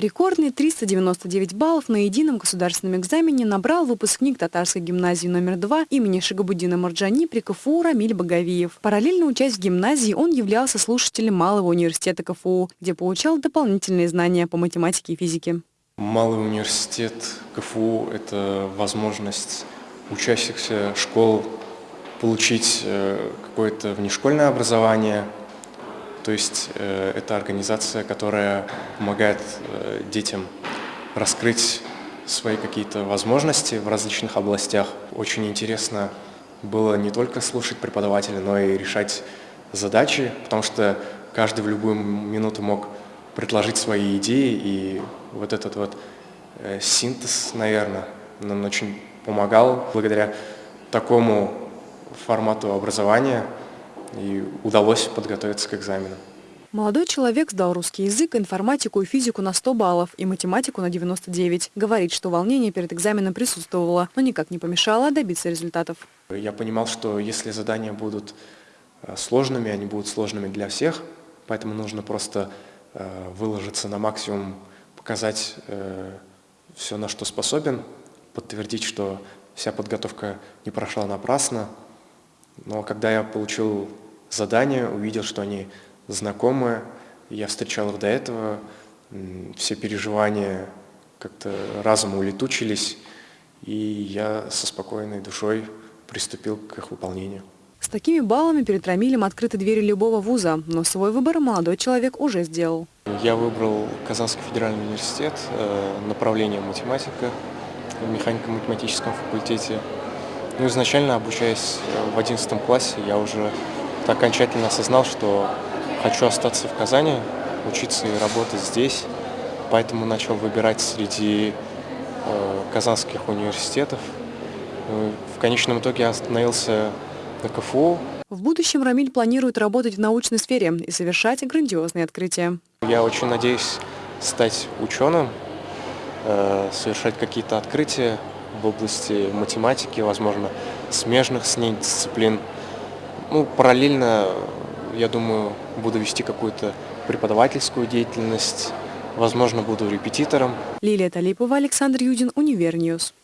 Рекордные 399 баллов на едином государственном экзамене набрал выпускник татарской гимназии номер 2 имени Шагабуддина Марджани при КФУ Рамиль Багавиев. Параллельно учась в гимназии, он являлся слушателем Малого университета КФУ, где получал дополнительные знания по математике и физике. Малый университет КФУ – это возможность учащихся школ получить э, какое-то внешкольное образование – то есть э, это организация, которая помогает э, детям раскрыть свои какие-то возможности в различных областях. Очень интересно было не только слушать преподавателя, но и решать задачи, потому что каждый в любую минуту мог предложить свои идеи, и вот этот вот э, синтез, наверное, нам очень помогал благодаря такому формату образования – и удалось подготовиться к экзамену. Молодой человек сдал русский язык, информатику и физику на 100 баллов и математику на 99. Говорит, что волнение перед экзаменом присутствовало, но никак не помешало добиться результатов. Я понимал, что если задания будут э, сложными, они будут сложными для всех, поэтому нужно просто э, выложиться на максимум, показать э, все, на что способен, подтвердить, что вся подготовка не прошла напрасно, но когда я получил задание, увидел, что они знакомые, я встречал их до этого, все переживания как-то разом улетучились, и я со спокойной душой приступил к их выполнению. С такими баллами перед Рамилем открыты двери любого вуза, но свой выбор молодой человек уже сделал. Я выбрал Казанский федеральный университет, э, направление математика в механико-математическом факультете. Ну, изначально, обучаясь в 11 классе, я уже окончательно осознал, что хочу остаться в Казани, учиться и работать здесь. Поэтому начал выбирать среди э, казанских университетов. Ну, в конечном итоге я остановился на КФУ. В будущем Рамиль планирует работать в научной сфере и совершать грандиозные открытия. Я очень надеюсь стать ученым, э, совершать какие-то открытия, в области математики, возможно, смежных с ней дисциплин. Ну, параллельно, я думаю, буду вести какую-то преподавательскую деятельность, возможно, буду репетитором. Лилия Талипова, Александр Юдин, Univer News.